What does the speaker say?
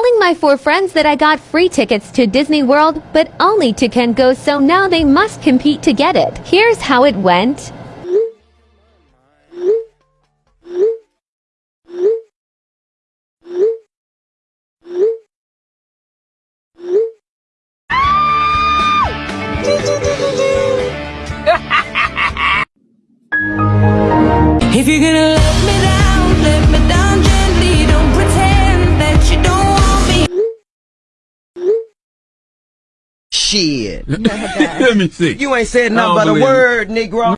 telling my four friends that I got free tickets to Disney World, but only two Can Go, so now they must compete to get it. Here's how it went. If you're gonna Shit. Let me see. You ain't said nothing but a word, Negro.